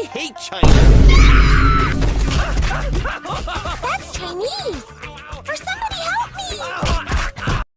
I hate China.